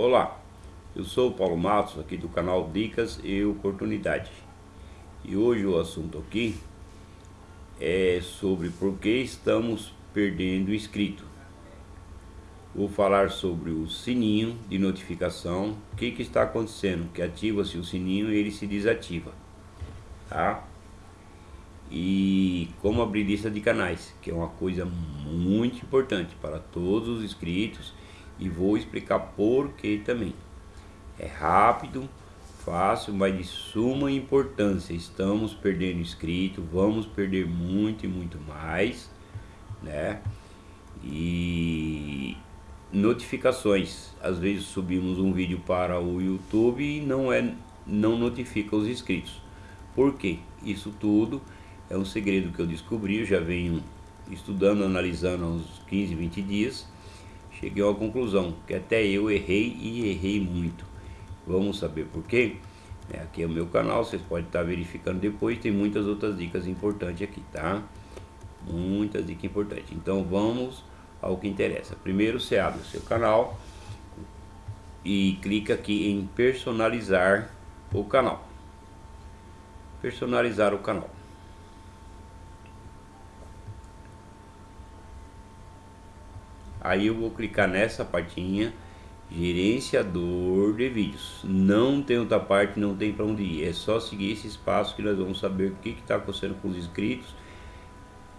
Olá, eu sou o Paulo Matos aqui do canal Dicas e Oportunidade e hoje o assunto aqui é sobre por que estamos perdendo inscrito. Vou falar sobre o sininho de notificação, o que, que está acontecendo, que ativa-se o sininho e ele se desativa, tá? E como abrir lista de canais, que é uma coisa muito importante para todos os inscritos e vou explicar por que também. É rápido, fácil, mas de suma importância. Estamos perdendo inscrito, vamos perder muito e muito mais, né? E notificações. Às vezes subimos um vídeo para o YouTube e não é não notifica os inscritos. Por quê? Isso tudo é um segredo que eu descobri, eu já venho estudando, analisando há uns 15, 20 dias cheguei uma conclusão, que até eu errei e errei muito. Vamos saber por quê? É, aqui é o meu canal, vocês podem estar verificando depois, tem muitas outras dicas importantes aqui, tá? Muitas dicas importantes. Então vamos ao que interessa. Primeiro você abre o seu canal e clica aqui em personalizar o canal. Personalizar o canal. Aí eu vou clicar nessa partinha, gerenciador de vídeos. Não tem outra parte, não tem para onde ir. É só seguir esse espaço que nós vamos saber o que está acontecendo com os inscritos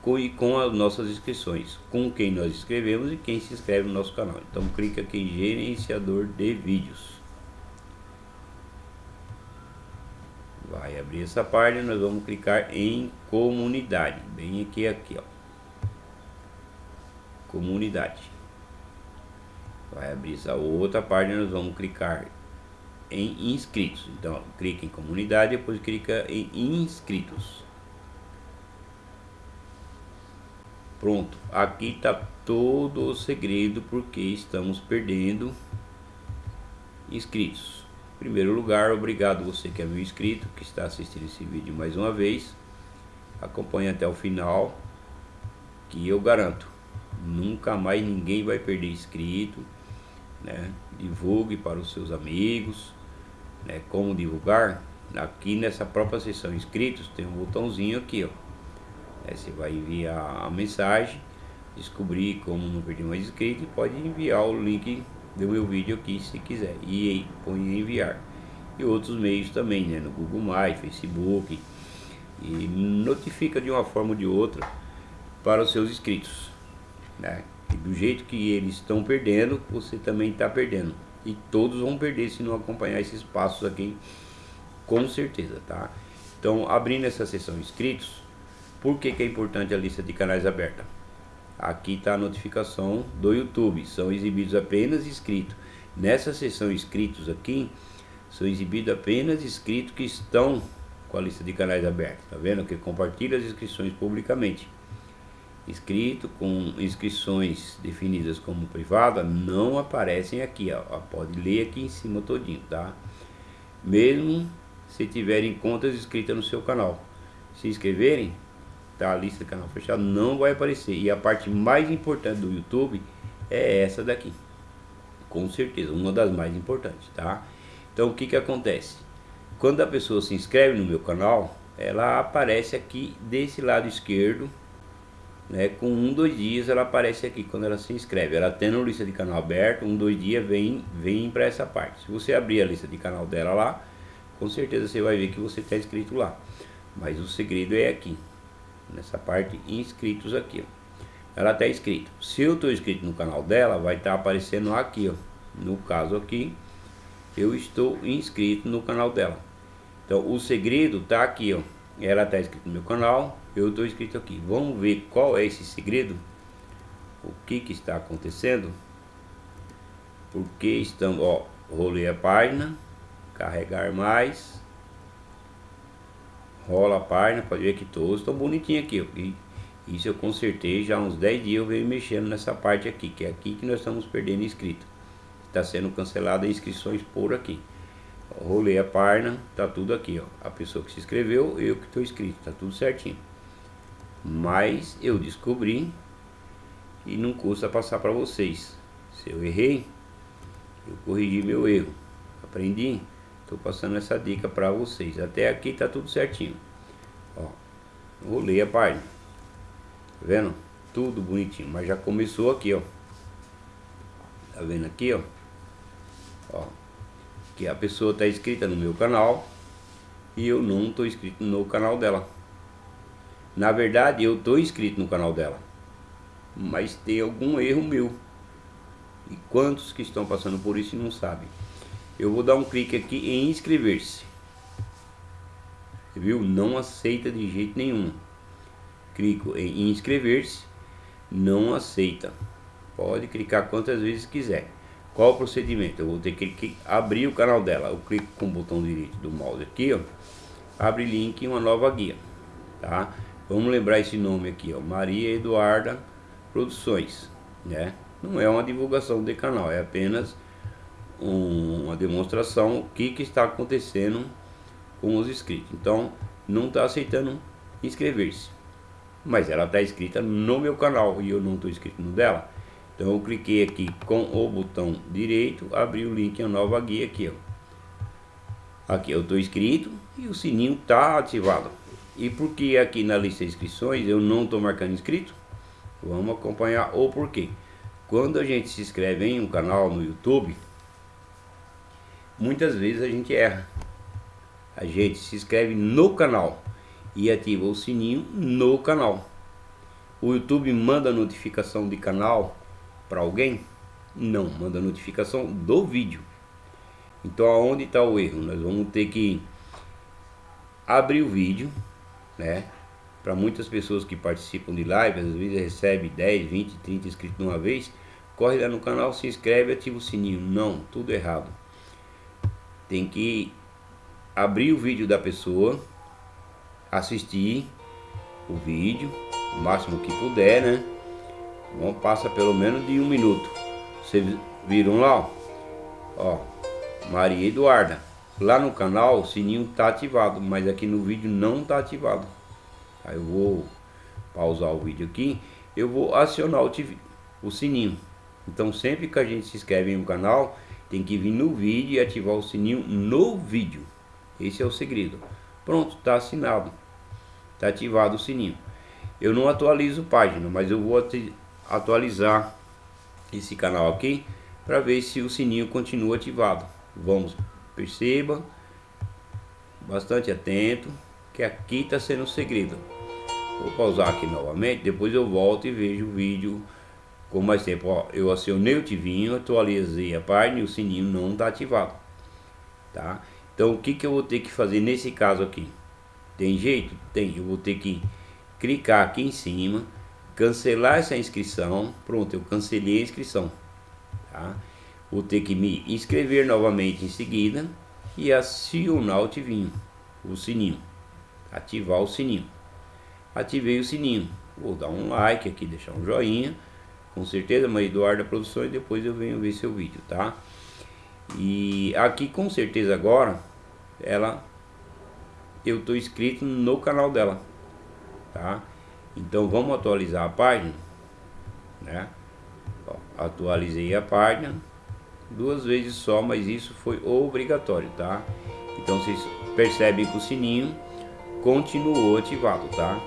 com, e com as nossas inscrições. Com quem nós inscrevemos e quem se inscreve no nosso canal. Então clica aqui em gerenciador de vídeos. Vai abrir essa página, nós vamos clicar em comunidade. Bem aqui, aqui ó. Comunidade vai abrir essa outra página, nós vamos clicar em inscritos. Então, clica em comunidade, depois clica em inscritos. Pronto, aqui está todo o segredo porque estamos perdendo inscritos. Em primeiro lugar, obrigado você que é meu inscrito, que está assistindo esse vídeo mais uma vez. Acompanhe até o final, que eu garanto, nunca mais ninguém vai perder inscrito né? divulgue para os seus amigos, né? como divulgar, aqui nessa própria seção inscritos tem um botãozinho aqui, ó. É, você vai enviar a mensagem, descobrir como não perder mais inscrito e pode enviar o link do meu vídeo aqui se quiser e põe enviar e outros meios também, né? no Google+, Facebook e notifica de uma forma ou de outra para os seus inscritos, né? Do jeito que eles estão perdendo, você também está perdendo. E todos vão perder se não acompanhar esses passos aqui, com certeza, tá? Então, abrindo essa seção inscritos, por que, que é importante a lista de canais aberta? Aqui está a notificação do YouTube, são exibidos apenas inscritos. Nessa seção inscritos aqui, são exibidos apenas inscritos que estão com a lista de canais aberta, tá vendo? Que compartilha as inscrições publicamente inscrito com inscrições definidas como privada não aparecem aqui, ó, pode ler aqui em cima todinho, tá? Mesmo se tiverem contas inscritas no seu canal, se inscreverem, tá? A lista do canal fechado não vai aparecer e a parte mais importante do YouTube é essa daqui, com certeza, uma das mais importantes, tá? Então o que que acontece? Quando a pessoa se inscreve no meu canal, ela aparece aqui desse lado esquerdo né, com um, dois dias ela aparece aqui quando ela se inscreve. Ela tendo lista de canal aberto, um, dois dias vem, vem para essa parte. Se você abrir a lista de canal dela lá, com certeza você vai ver que você está inscrito lá. Mas o segredo é aqui, nessa parte inscritos aqui. Ó. Ela está inscrito. Se eu estou inscrito no canal dela, vai estar tá aparecendo aqui, ó. No caso aqui, eu estou inscrito no canal dela. Então o segredo está aqui, ó. Ela está inscrita no meu canal, eu estou inscrito aqui. Vamos ver qual é esse segredo? O que que está acontecendo? Porque estamos, ó, rolei a página, carregar mais, rola a página, pode ver que todos estão bonitinhos aqui, ó. Isso eu consertei já há uns 10 dias eu venho mexendo nessa parte aqui, que é aqui que nós estamos perdendo inscrito. Está sendo cancelada inscrições por aqui. Rolei a página, tá tudo aqui, ó. A pessoa que se inscreveu, eu que estou inscrito, tá tudo certinho. Mas eu descobri e não custa passar para vocês. Se eu errei, Eu corrigi meu erro. Aprendi. Estou passando essa dica para vocês. Até aqui tá tudo certinho. Ó, vou ler a página. Tá vendo? Tudo bonitinho. Mas já começou aqui, ó. Tá vendo aqui, ó? Ó. Que a pessoa tá inscrita no meu canal. E eu não tô inscrito no canal dela. Na verdade, eu tô inscrito no canal dela. Mas tem algum erro meu. E quantos que estão passando por isso e não sabem? Eu vou dar um clique aqui em inscrever-se. Viu? Não aceita de jeito nenhum. Clico em inscrever-se. Não aceita. Pode clicar quantas vezes quiser. Qual o procedimento? Eu vou ter que abrir o canal dela. Eu clico com o botão direito do mouse aqui, ó. Abre link em uma nova guia, tá? Vamos lembrar esse nome aqui, ó. Maria Eduarda Produções, né? Não é uma divulgação de canal, é apenas um, uma demonstração o que, que está acontecendo com os inscritos. Então, não está aceitando inscrever-se. Mas ela está inscrita no meu canal e eu não estou inscrito no dela. Então eu cliquei aqui com o botão direito, abri o link a nova guia aqui, ó. Aqui eu estou inscrito e o sininho está ativado. E por que aqui na lista de inscrições eu não estou marcando inscrito? Vamos acompanhar o porquê. Quando a gente se inscreve em um canal no YouTube, muitas vezes a gente erra. A gente se inscreve no canal e ativa o sininho no canal. O YouTube manda notificação de canal para alguém? Não, manda notificação do vídeo. Então aonde está o erro? Nós vamos ter que abrir o vídeo, né? Para muitas pessoas que participam de live, às vezes recebe 10, 20, 30 inscritos de uma vez, corre lá no canal, se inscreve, ativa o sininho. Não, tudo errado tem que abrir o vídeo da pessoa, assistir o vídeo, o máximo que puder, né? Bom, passa pelo menos de um minuto. Vocês viram lá, ó, ó Maria Eduarda. Lá no canal o sininho tá ativado, mas aqui no vídeo não tá ativado. Aí eu vou pausar o vídeo aqui, eu vou acionar o, o sininho. Então sempre que a gente se inscreve em um canal, tem que vir no vídeo e ativar o sininho no vídeo. Esse é o segredo. Pronto, está assinado. Está ativado o sininho. Eu não atualizo página, mas eu vou atualizar esse canal aqui para ver se o sininho continua ativado. Vamos, perceba, bastante atento, que aqui está sendo o segredo. Vou pausar aqui novamente, depois eu volto e vejo o vídeo com mais tempo, ó, eu acionei o tivinho, atualizei a página e o sininho não está ativado, tá? Então o que que eu vou ter que fazer nesse caso aqui? Tem jeito? Tem, eu vou ter que clicar aqui em cima, cancelar essa inscrição, pronto, eu cancelei a inscrição, tá? Vou ter que me inscrever novamente em seguida e acionar o tivinho, o sininho, ativar o sininho. Ativei o sininho, vou dar um like aqui, deixar um joinha com certeza, mas Eduardo Produções, depois eu venho ver seu vídeo, tá? E aqui com certeza agora, ela, eu tô inscrito no canal dela, tá? Então vamos atualizar a página, né? Ó, atualizei a página duas vezes só, mas isso foi obrigatório, tá? Então vocês percebem que o sininho continuou ativado, tá?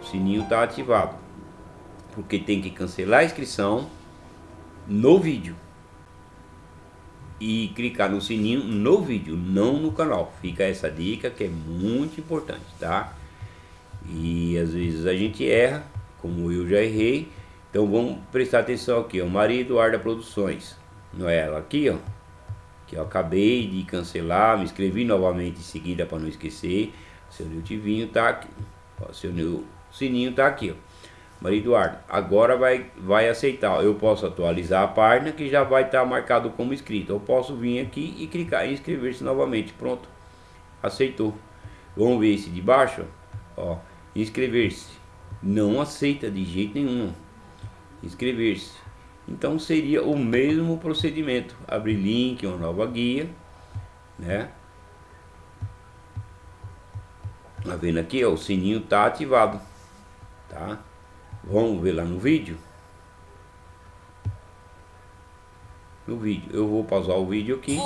O sininho tá ativado porque tem que cancelar a inscrição no vídeo e clicar no sininho no vídeo, não no canal. Fica essa dica que é muito importante, tá? E às vezes a gente erra, como eu já errei. Então vamos prestar atenção aqui, ó, Maria Eduarda Produções. Não é ela aqui, ó. Que eu acabei de cancelar, me inscrevi novamente em seguida para não esquecer. Seu Tivinho tá aqui. Ó, seu sininho tá aqui, ó. Maria Eduardo, agora vai, vai aceitar. Eu posso atualizar a página que já vai estar tá marcado como inscrito. Eu posso vir aqui e clicar em inscrever-se novamente. Pronto. Aceitou. Vamos ver esse de baixo. Ó, inscrever-se. Não aceita de jeito nenhum. Inscrever-se. Então seria o mesmo procedimento. Abrir link, uma nova guia. Né? Tá vendo aqui, ó, o sininho tá ativado. Tá? Vamos ver lá no vídeo. no vídeo. Eu vou pausar o vídeo aqui,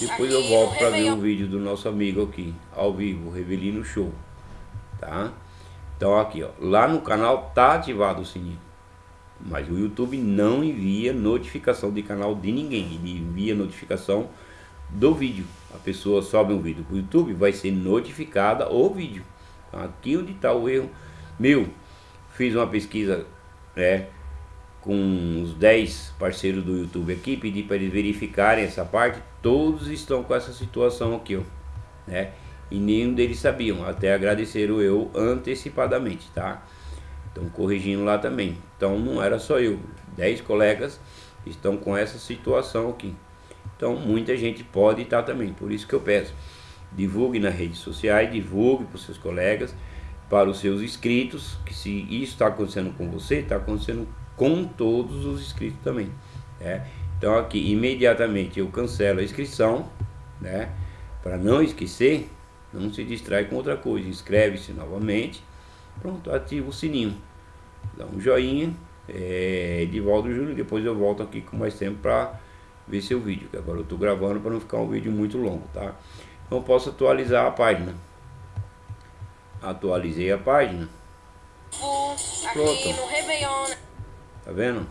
depois eu volto para ver o vídeo do nosso amigo aqui, ao vivo, Revelino Show, tá? Então aqui, ó, lá no canal tá ativado o sininho. Mas o YouTube não envia notificação de canal de ninguém, ele envia notificação do vídeo. A pessoa sobe um vídeo para o YouTube, vai ser notificada o vídeo. Então, aqui onde está o erro. Meu, fiz uma pesquisa, né? com os 10 parceiros do YouTube aqui, pedi para eles verificarem essa parte, todos estão com essa situação aqui, ó, né? E nenhum deles sabiam, até agradeceram eu antecipadamente, tá? Então corrigindo lá também. Então não era só eu, 10 colegas estão com essa situação aqui. Então muita gente pode estar também, por isso que eu peço, divulgue nas redes sociais, divulgue para os seus colegas, para os seus inscritos, que se isso está acontecendo com você, está acontecendo com todos os inscritos também. Né? Então aqui imediatamente eu cancelo a inscrição, né? Para não esquecer, não se distrai com outra coisa. Inscreve-se novamente, pronto, ativa o sininho, dá um joinha, é, Edivaldo Júnior, depois eu volto aqui com mais tempo para ver seu vídeo, que agora eu estou gravando para não ficar um vídeo muito longo, tá? Então eu posso atualizar a página. Atualizei a página. Pronto. Tá vendo?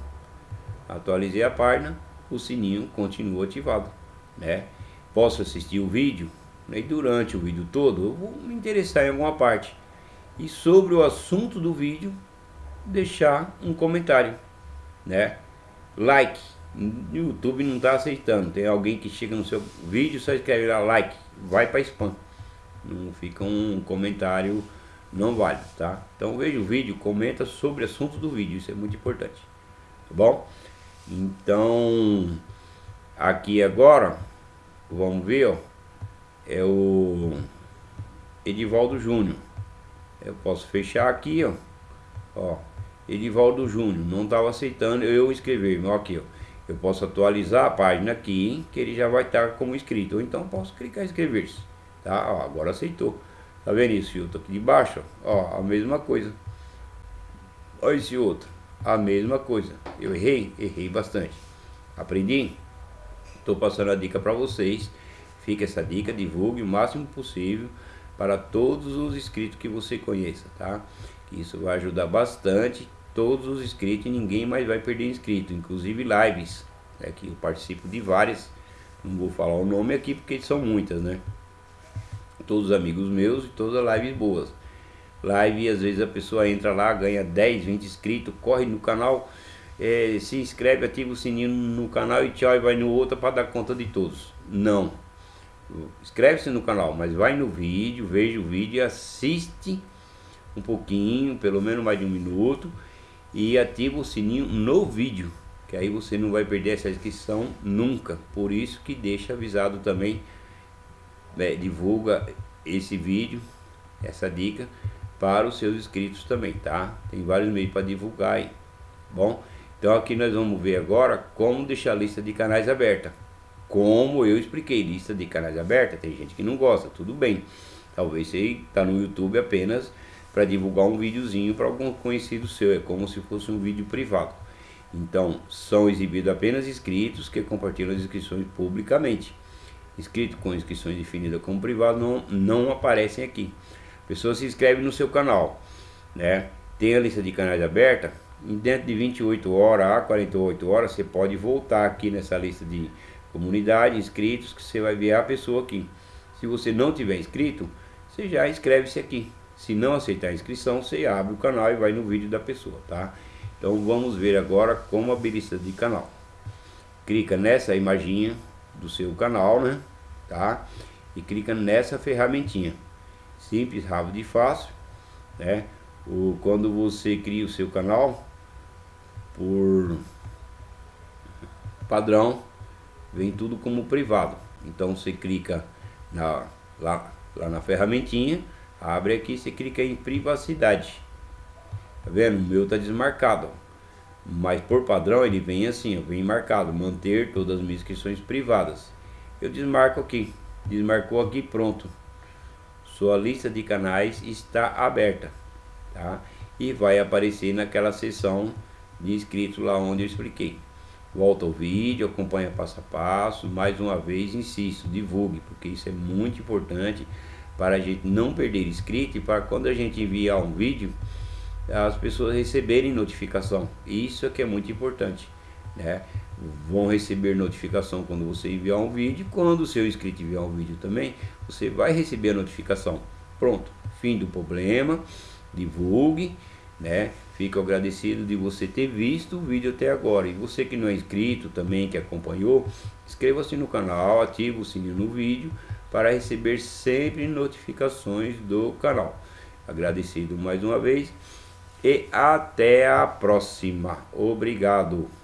Atualizei a página, o sininho continua ativado, né? Posso assistir o vídeo, e durante o vídeo todo eu vou me interessar em alguma parte. E sobre o assunto do vídeo, deixar um comentário, né? Like. O YouTube não está aceitando. Tem alguém que chega no seu vídeo só escreve lá like, vai para spam. Não fica um comentário não vale, tá? Então veja o vídeo, comenta sobre o assunto do vídeo, isso é muito importante, tá bom? Então, aqui agora, vamos ver, ó, é o Edivaldo Júnior. Eu posso fechar aqui, ó, ó, Edivaldo Júnior, não estava aceitando eu escrever, ó, aqui, ó. Eu posso atualizar a página aqui, que ele já vai estar como inscrito, ou então posso clicar em inscrever-se, tá? Ó, agora aceitou. Tá vendo esse outro aqui de baixo? Ó, a mesma coisa. Olha esse outro. A mesma coisa. Eu errei? Errei bastante. Aprendi? Estou passando a dica para vocês. Fica essa dica, divulgue o máximo possível para todos os inscritos que você conheça, tá? Isso vai ajudar bastante todos os inscritos e ninguém mais vai perder inscrito, inclusive lives, né, que eu participo de várias, não vou falar o nome aqui porque são muitas, né? todos amigos meus e todas lives boas. Live, às vezes a pessoa entra lá, ganha 10, 20 inscritos, corre no canal, é, se inscreve, ativa o sininho no canal e tchau, e vai no outro para dar conta de todos. Não. Inscreve-se no canal, mas vai no vídeo, veja o vídeo e assiste um pouquinho, pelo menos mais de um minuto, e ativa o sininho no vídeo, que aí você não vai perder essa inscrição nunca. Por isso que deixa avisado também né, divulga esse vídeo, essa dica para os seus inscritos também, tá? Tem vários meios para divulgar aí, bom? Então aqui nós vamos ver agora como deixar a lista de canais aberta. Como eu expliquei, lista de canais aberta, tem gente que não gosta, tudo bem. Talvez você está no YouTube apenas para divulgar um videozinho para algum conhecido seu, é como se fosse um vídeo privado. Então, são exibidos apenas inscritos que compartilham as inscrições publicamente inscrito com inscrições definidas como privado não, não aparecem aqui. Pessoa se inscreve no seu canal, né? Tem a lista de canais aberta, e dentro de 28 horas a 48 horas você pode voltar aqui nessa lista de comunidade, inscritos, que você vai ver a pessoa aqui. Se você não tiver inscrito, você já inscreve-se aqui. Se não aceitar a inscrição, você abre o canal e vai no vídeo da pessoa, tá? Então vamos ver agora como abrir lista de canal. Clica nessa imaginha do seu canal, né? Tá? E clica nessa ferramentinha. Simples, rápido e fácil, né? O, quando você cria o seu canal, por padrão, vem tudo como privado. Então você clica na, lá, lá na ferramentinha, abre aqui, você clica em privacidade. Tá vendo? O meu tá desmarcado. Mas por padrão ele vem assim, ó, vem marcado, manter todas as minhas inscrições privadas. Eu desmarco aqui, desmarcou aqui, pronto. Sua lista de canais está aberta, tá? E vai aparecer naquela seção de inscritos lá onde eu expliquei. Volta ao vídeo, acompanha passo a passo. Mais uma vez, insisto, divulgue, porque isso é muito importante para a gente não perder inscrito e para quando a gente enviar um vídeo, as pessoas receberem notificação. Isso é que é muito importante, né? Vão receber notificação quando você enviar um vídeo, quando o seu inscrito enviar um vídeo também, você vai receber a notificação. Pronto, fim do problema, divulgue, né? Fico agradecido de você ter visto o vídeo até agora. E você que não é inscrito também, que acompanhou, inscreva-se no canal, ative o sininho no vídeo para receber sempre notificações do canal. Agradecido mais uma vez e até a próxima. Obrigado.